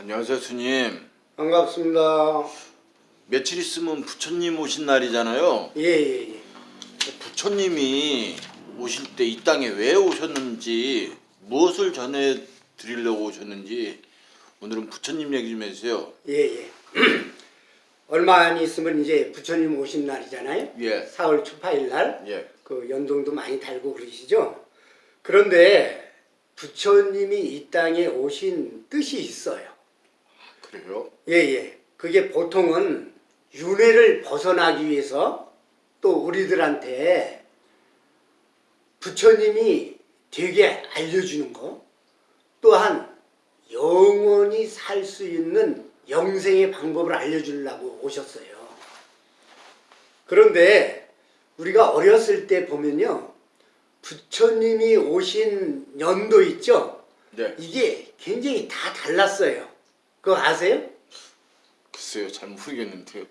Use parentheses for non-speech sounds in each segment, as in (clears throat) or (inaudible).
안녕하세요 스님 반갑습니다. 며칠 있으면 부처님 오신 날이잖아요 예, 예, 예. 부처님이 오실 때 이 땅에 왜 오셨는지 무엇을 전해 드리려고 오셨는지 오늘은 부처님 얘기 좀 해주세요 예, 예. (clears throat) 얼마 안 있으면 이제 부처님 오신 날이잖아요. 예. 4월 초파일 날. 예. 그 연동도 많이 달고 그러시죠. 그런데 부처님이 이 땅에 오신 뜻이 있어요. 그래요? 예, 예. 그게 보통은 윤회를 벗어나기 위해서 또 우리들한테 부처님이 되게 알려주는 거 또한 영원히 살 수 있는 영생의 방법을 알려주려고 오셨어요. 그런데 우리가 어렸을 때 보면요. 부처님이 오신 연도 있죠? 네 이게 굉장히 다 달랐어요. 그거 아세요? 글쎄요 잘 모르겠는데요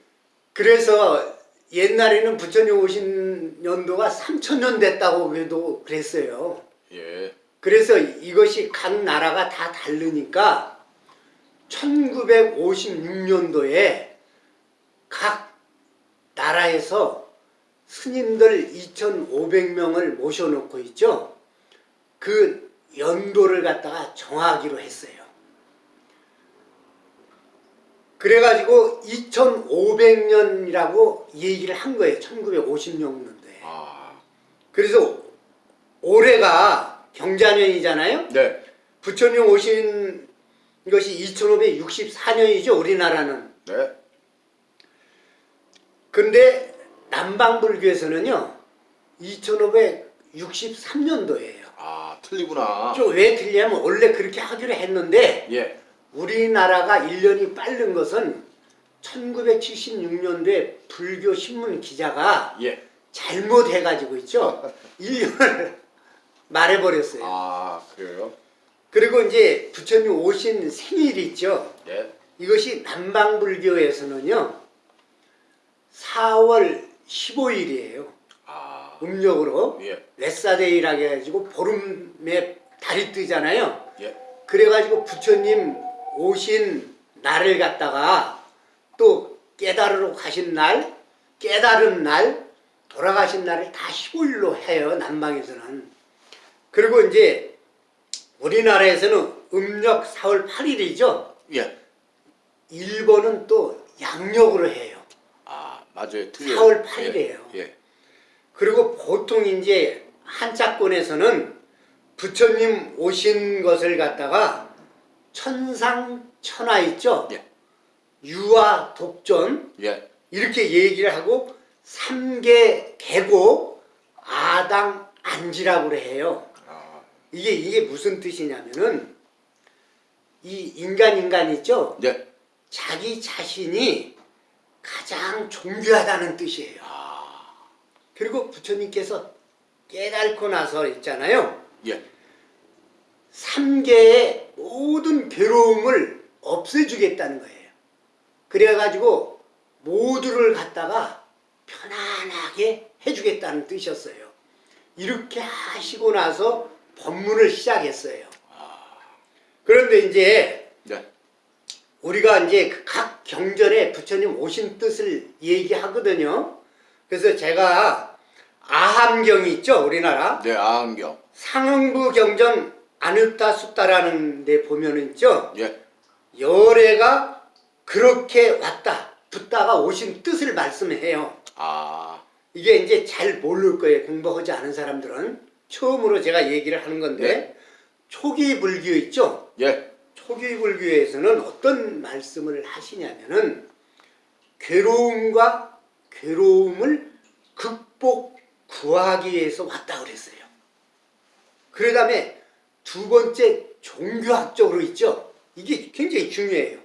그래서 옛날에는 부처님 오신 연도가 3천년 됐다고 그래도 그랬어요. 예. 그래서 이것이 각 나라가 다 다르니까 1956년도에 각 나라에서 스님들 2,500명을 모셔놓고 있죠. 그 연도를 갖다가 정하기로 했어요. 그래가지고 2500년이라고 얘기를 한 거예요. 1956년도에. 아. 그래서 올해가 경자년이잖아요. 네. 부처님 오신 것이 2564년이죠. 우리나라는. 네. 근데 남방불교에서는요. 2563년도예요. 아 틀리구나 왜 틀리냐면 원래 그렇게 하기로 했는데 예. 우리나라가 1년이 빠른 것은 1976년도에 불교 신문 기자가 예. 잘못해가지고 있죠. (laughs) 1년을 말해버렸어요. 아 그래요? 그리고 이제 부처님 오신 생일이 있죠. 예. 이것이 남방불교에서는요. 4월 15일이에요. 아. 음력으로. 예. 웨사데이라고 해가지고 보름에 달이 뜨잖아요. 예. 그래가지고 부처님 오신 날을 갖다가 또 깨달으러 가신 날, 깨달은 날, 돌아가신 날을 다 15일로 해요. 남방에서는. 그리고 이제 우리나라에서는 음력 4월 8일이죠. 예. 일본은 또 양력으로 해요. 아 맞아요 틀려요 4월 8일이에요. 예. 예. 그리고 보통 이제 한자권에서는 부처님 오신 것을 갖다가 천상천하 있죠. 예. 유아 독존 예. 이렇게 얘기를 하고 삼계 계곡 아당 안지라고 해요. 아. 이게 이게 무슨 뜻이냐면은 이 인간 인간 있죠. 예. 자기 자신이 가장 존귀하다는 뜻이에요. 아. 그리고 부처님께서 깨닫고 나서 있잖아요. 예. 삼계의 모든 괴로움을 없애주겠다는 거예요. 그래가지고 모두를 갖다가 편안하게 해주겠다는 뜻이었어요. 이렇게 하시고 나서 법문을 시작했어요. 그런데 이제 네. 우리가 이제 그각 경전에 부처님 오신 뜻을 얘기하거든요. 그래서 제가 아함경이 있죠, 우리나라. 네, 아한경. 상응부 경전 아누타 숫다라는 데 보면은 있죠. 예. 열애가 그렇게 왔다, 붙다가 오신 뜻을 말씀해요. 아. 이게 이제 잘 모를 거예요. 공부하지 않은 사람들은. 처음으로 제가 얘기를 하는 건데 네. 초기 불교 있죠. 예. 초기 불교에서는 어떤 말씀을 하시냐면은 괴로움과 괴로움을 극복 구하기 위해서 왔다 그랬어요. 그 다음에 두 번째 종교학적으로 있죠. 이게 굉장히 중요해요.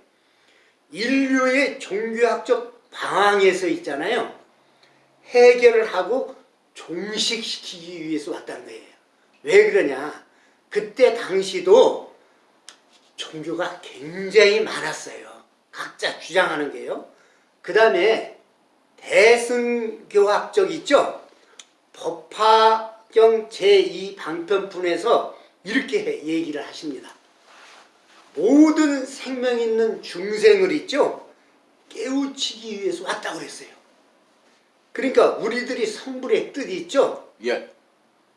인류의 종교학적 방황에서 있잖아요. 해결을 하고 종식시키기 위해서 왔다는 거예요. 왜 그러냐? 그때 당시도 종교가 굉장히 많았어요. 각자 주장하는 게요. 그 다음에 대승교학적 있죠? 법화경 제2방편fun에서 이렇게 얘기를 하십니다. 모든 생명 있는 중생을 있죠 깨우치기 위해서 왔다고 그랬어요. 그러니까 우리들이 성불의 뜻이 있죠. 예.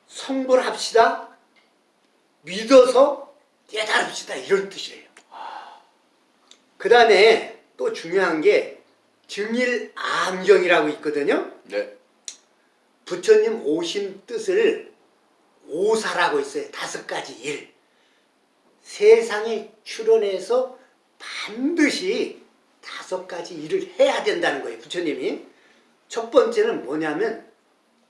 성불합시다. 믿어서 깨달읍시다. 이런 뜻이에요. 그 다음에 또 중요한 게 증일암경이라고 있거든요. 네. 부처님 오신 뜻을 오사라고 있어요. 다섯 가지 일. 세상에 출현해서 반드시 다섯 가지 일을 해야 된다는 거예요. 부처님이. 첫 번째는 뭐냐면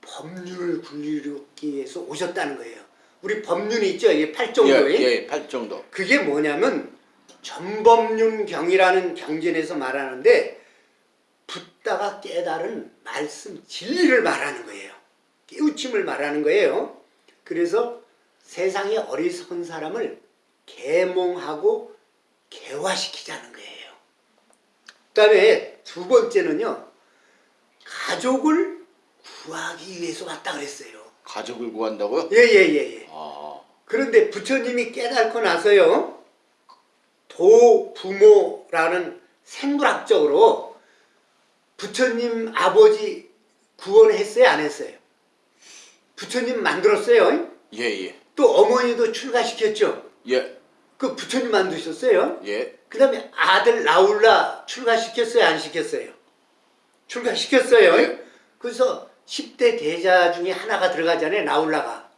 법륜을 굴리기 위해서 오셨다는 거예요. 우리 법륜이 있죠. 이게 예, 팔정도에. 예, 팔정도. 그게 뭐냐면 전법륜경이라는 경전에서 말하는데 붙다가 깨달은 말씀 진리를 말하는 거예요. 깨우침을 말하는 거예요. 그래서 세상에 어리석은 사람을 계몽하고 개화시키자는 거예요. 그 다음에 두 번째는요. 가족을 구하기 위해서 왔다 그랬어요. 가족을 구한다고요? 예예예 예. 아. 그런데 부처님이 깨닫고 나서요, 도부모라는 생물학적으로 부처님 아버지 구원했어요, 안 했어요? 부처님 만들었어요. 예, 예. 또 어머니도 출가시켰죠. 예. 그 부처님 만드셨어요. 예. 그 다음에 아들 나울라 출가시켰어요, 안 시켰어요? 출가시켰어요. 예. 그래서 10대 대자 중에 하나가 들어가잖아요, 나울라가.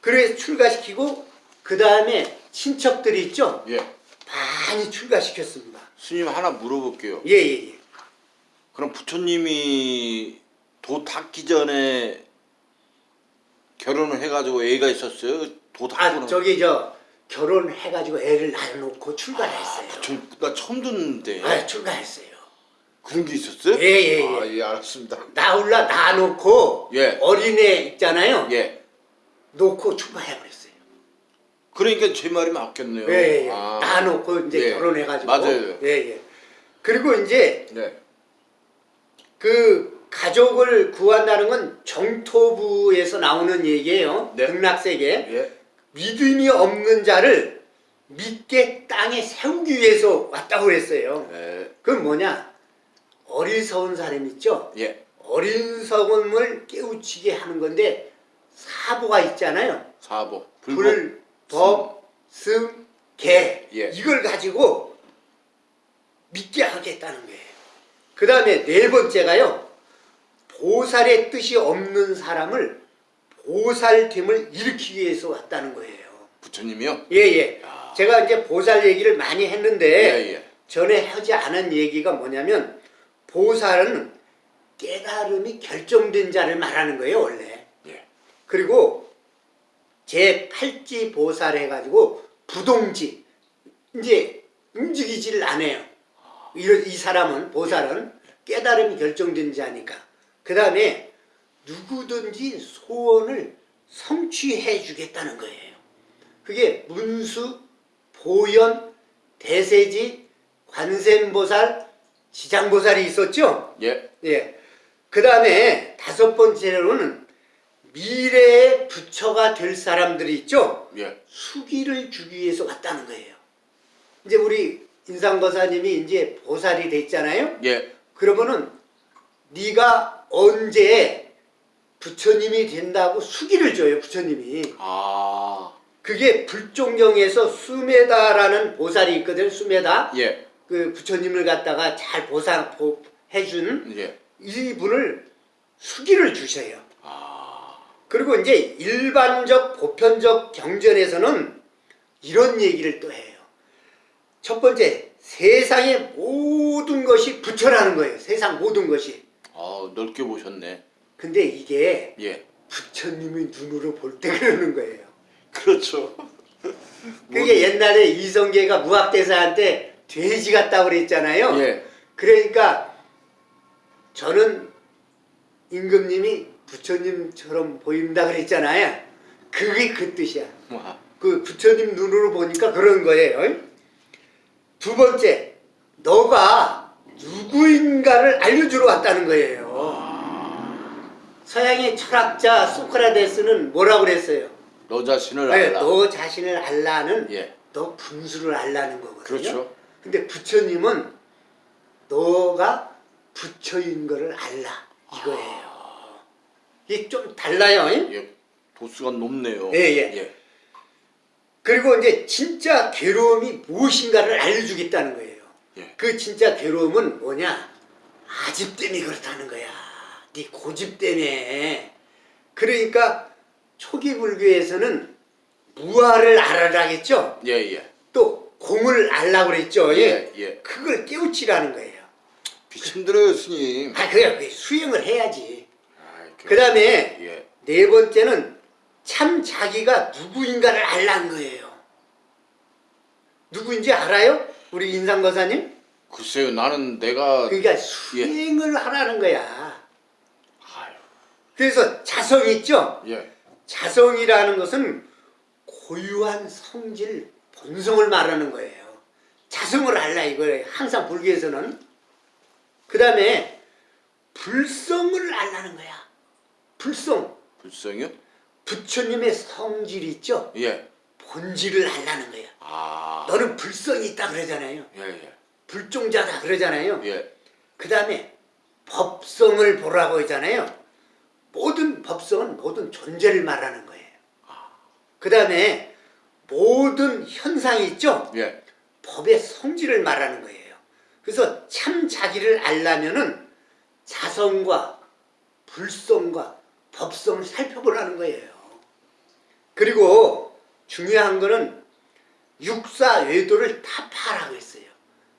그래 출가시키고 그 다음에 친척들이 있죠. 예. 많이 출가시켰습니다. 스님 하나 물어볼게요. 예예예. 그럼 부처님이 도 닦기 전에 결혼을 해가지고 애가 있었어요? 도 닦고 아 저기 저 결혼해가지고 애를 낳아놓고 출가했어요. 부처님 나 처음 듣는데 아 출가했어요. 그런 게 있었어요? 예, 예, 예. 아, 예, 알았습니다. 나올라 낳아놓고 예. 어린애 있잖아요. 예. 놓고 출가해버렸어요. 그러니까 제 말이 맞겠네요. 예, 예. 아. 낳아놓고 이제 예. 결혼해가지고. 맞아요. 예, 예. 그리고 이제 네. 그 가족을 구한다는 건 정토부에서 나오는 얘기예요. 네. 극락세계. 예. 믿음이 없는 자를 믿게 땅에 세우기 위해서 왔다고 그랬어요. 예. 그건 뭐냐? 어리석은 사람 있죠? 예. 어리석음을 깨우치게 하는 건데 사보가 있잖아요. 사보. 불법. 불, 법, 승, 개. 예. 이걸 가지고 믿게 하겠다는 거예요. 그 다음에 네 번째가요. 보살의 뜻이 없는 사람을 보살됨을 일으키기 위해서 왔다는 거예요. 부처님이요? 예, 예. 야. 제가 이제 보살 얘기를 많이 했는데 예, 예. 전에 하지 않은 얘기가 뭐냐면 보살은 깨달음이 결정된 자를 말하는 거예요, 원래. 예. 그리고 제 팔지 보살 해가지고 부동지 이제 움직이지를 않아요. 이, 이 사람은 보살은 깨달음이 결정된 자니까. 그 다음에 누구든지 소원을 성취해 주겠다는 거예요. 그게 문수, 보현, 대세지, 관세음보살, 지장보살이 있었죠. 예. 예. 그 다음에 다섯 번째로는 미래의 부처가 될 사람들이 있죠. 예. 수기를 주기 위해서 왔다는 거예요. 이제 우리 인상거사님이 이제 보살이 됐잖아요. 예. 그러면은 네가 언제 부처님이 된다고 수기를 줘요. 부처님이. 아. 그게 불종경에서 수메다라는 보살이 있거든. 수메다. 예. 그 부처님을 갖다가 잘 보상 보, 해준 예. 이분을 수기를 주셔요. 아. 그리고 이제 일반적 보편적 경전에서는 이런 얘기를 또 해요. 첫 번째, 세상의 모든 것이 부처라는 거예요. 세상 모든 것이. 아, 넓게 보셨네. 근데 이게 예. 부처님이 눈으로 볼 때 그러는 거예요. 그렇죠. (laughs) 그게 옛날에 이성계가 무학대사한테 돼지 같다고 그랬잖아요. 예. 그러니까 저는 임금님이 부처님처럼 보인다 그랬잖아요. 그게 그 뜻이야. 와. 그 부처님 눈으로 보니까 그런 거예요. 두 번째, 너가 누구인가를 알려주러 왔다는 거예요. 서양의 철학자 소크라테스는 뭐라고 그랬어요? 너 자신을 네, 알라. 너 자신을 알라는 예. 너 분수를 알라는 거거든요. 그렇죠. 근데 부처님은 너가 부처인 거를 알라 이거예요. 이게 좀 달라요. 잉? 예, 도수가 높네요. 예, 예. 그리고 이제 진짜 괴로움이 무엇인가를 알려주겠다는 거예요. 예. 그 진짜 괴로움은 뭐냐? 아집 때문에 그렇다는 거야. 네 고집 때문에. 그러니까 초기 불교에서는 무아를 알아라겠죠. 예, 예. 또 공을 알라고 그랬죠. 예, 예. 그걸 깨우치라는 거예요. 힘들어요, 스님. 아, 그래, 그 수행을 해야지. 아이, 그- 그 다음에 예. 네 번째는 참 자기가 누구인가를 알라는 거예요. 누구인지 알아요? 우리 인상거사님? 글쎄요, 나는 내가 그러니까 수행을 하라는 거야. 아유, 그래서 자성 있죠? 예. 자성이라는 것은 고유한 성질, 본성을 말하는 거예요. 자성을 알라 이거예요. 항상 불교에서는. 그 다음에 불성을 알라는 거야. 불성. 불성이요? 부처님의 성질 있죠? 예. 본질을 알라는 거야. 아. 너는 불성이 있다 그러잖아요. 예, 예. 불종자다 그러잖아요. 예. 그 다음에 법성을 보라고 하잖아요. 모든 법성은 모든 존재를 말하는 거예요. 그 다음에 모든 현상이 있죠? 예. 법의 성질을 말하는 거예요. 그래서 참 자기를 알려면은 자성과 불성과 법성을 살펴보라는 거예요. 그리고 중요한 거는 육사 외도를 타파하라고 했어요.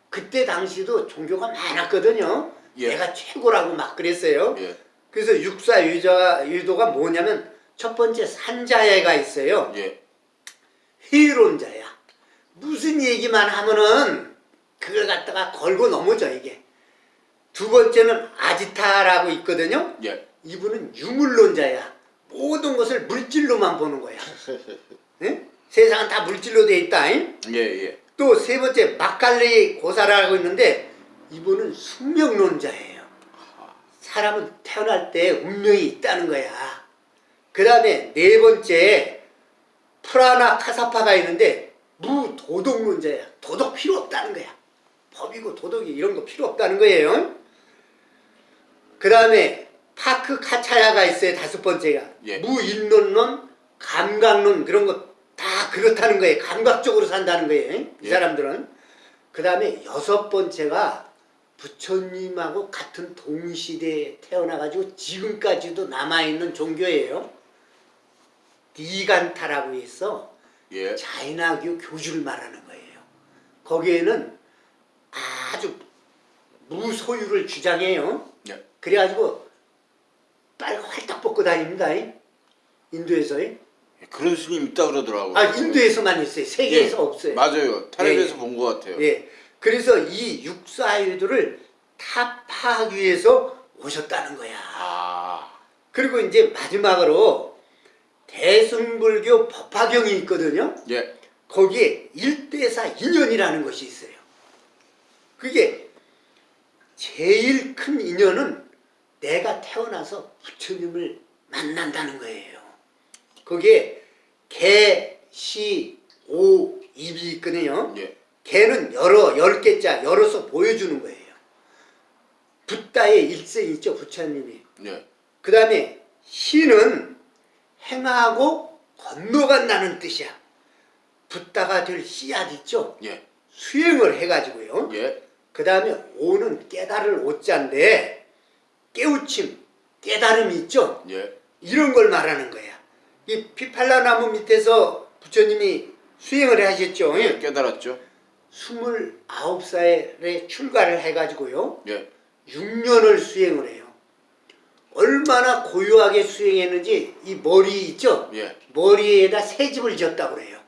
그때 당시도 종교가 많았거든요. 예. 내가 최고라고 막 그랬어요. 예. 그래서 육사 유자, 유도가 뭐냐면 첫 번째 산자야가 있어요. 예. 회의론자야. 무슨 얘기만 하면은 그걸 갖다가 걸고 넘어져 이게. 두 번째는 아지타라고 있거든요. 예. 이분은 유물론자야. 모든 것을 물질로만 보는 거야. 응? (laughs) 세상은 다 물질로 돼 있다. 잉? 예, 예. 또 세 번째 막갈리 고사라고 있는데 이분은 숙명론자예요. 사람은 태어날 때 운명이 있다는 거야. 그 다음에 네 번째 프라나 카사파가 있는데 무도덕론자야. 도덕 필요 없다는 거야. 법이고 도덕이 이런 거 필요 없다는 거예요. 그 다음에 파크 카차야가 있어요. 다섯 번째가. 예. 무인론론, 감각론 그런 거 다 그렇다는 거예요. 감각적으로 산다는 거예요. 이 예. 사람들은. 그 다음에 여섯 번째가 부처님하고 같은 동시대에 태어나가지고 지금까지도 남아있는 종교예요. 니간타라고 해서 예. 자이나교 교주를 말하는 거예요. 거기에는 아주 무소유를 주장해요. 예. 그래가지고 빨간 활딱 벗고 다닙니다. 이. 인도에서. 이. 그런 스님 있다 그러더라고요. 아 인도에서만 있어요. 세계에서 예. 없어요. 맞아요. 텔레비에서 예, 예. 본것 같아요. 예. 그래서 이 육사일도를 타파하기 위해서 오셨다는 거야. 아. 그리고 이제 마지막으로 대승불교 법화경이 있거든요. 예. 거기에 일대사 인연이라는 것이 있어요. 그게 제일 큰 인연은 내가 태어나서 부처님을 만난다는 거예요. 거기에 개, 시, 오, 입이 있거든요. 예. 개는 여러, 열 개자, 열어서 보여주는 거예요. 붓다의 일생 있죠, 부처님이. 예. 그 다음에 시는 행하고 건너간다는 뜻이야. 붓다가 될 씨앗 있죠? 예. 수행을 해가지고요. 예. 그 다음에 오는 깨달을 오자인데 깨우침, 깨달음이 있죠? 예. 이런 걸 말하는 거야. 이 피팔라 나무 밑에서 부처님이 수행을 하셨죠? 예. 깨달았죠. 29살에 출가를 해가지고요. 예. 6년을 수행을 해요. 얼마나 고요하게 수행했는지 이 머리 있죠? 예. 머리에다 새 집을 지었다고 그래요.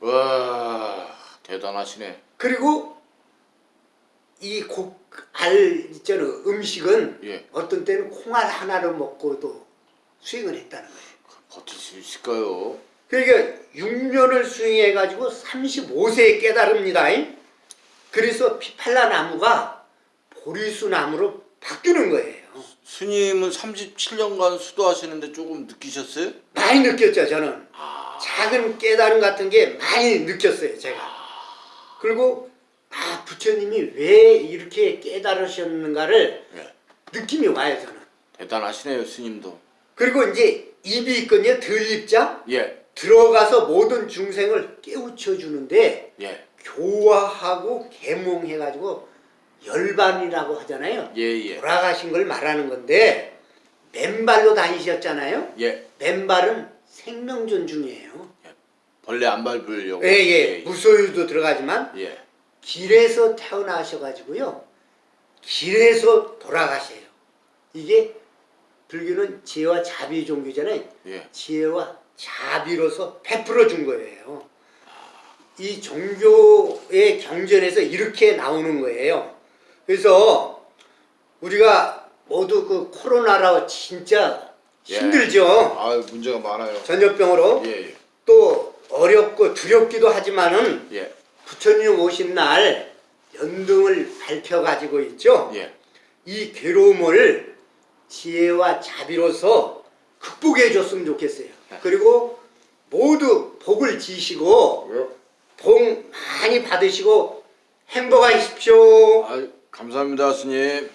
와, 대단하시네. 그리고 이 곡알 있잖아 음식은 예. 어떤 때는 콩알 하나를 먹고도 수행을 했다는 거예요. 버틸 수 있을까요? 그러니까 6년을 수행해가지고 35세에 깨달습니다. 그래서 피팔라 나무가 보리수 나무로 바뀌는 거예요. 스님은 37년간 수도하시는데 조금 느끼셨어요? 많이 느꼈죠 저는. 아. 작은 깨달음 같은 게 많이 느꼈어요 제가 그리고 아 부처님이 왜 이렇게 깨달으셨는가를 예. 느낌이 와요 저는 대단하시네요 스님도. 그리고 이제 입이 있거든요 들입장 예. 들어가서 모든 중생을 깨우쳐 주는데 예. 교화하고 계몽해 가지고 열반이라고 하잖아요 예. 예. 돌아가신 걸 말하는 건데 맨발로 다니셨잖아요 예. 맨발은 생명 존 중이에요 벌레 안 밟으려고. 예예 무소유도 들어가지만 예. 길에서 태어나셔 가지고요 길에서 돌아가셔요 이게 불교는 지혜와 자비 종교잖아요 예. 지혜와 자비로서 베풀어 준 거예요 이 종교의 경전에서 이렇게 나오는 거예요 그래서 우리가 모두 그 코로나로 진짜 예. 힘들죠 아 문제가 많아요. 전염병으로 예. 예. 또 어렵고 두렵기도 하지만은 예. 부처님 오신 날 연등을 밝혀 가지고 있죠. 예. 이 괴로움을 지혜와 자비로서 극복해 줬으면 좋겠어요. 그리고 모두 복을 지시고 복 많이 받으시고 행복하십시오. 아, 감사합니다 스님.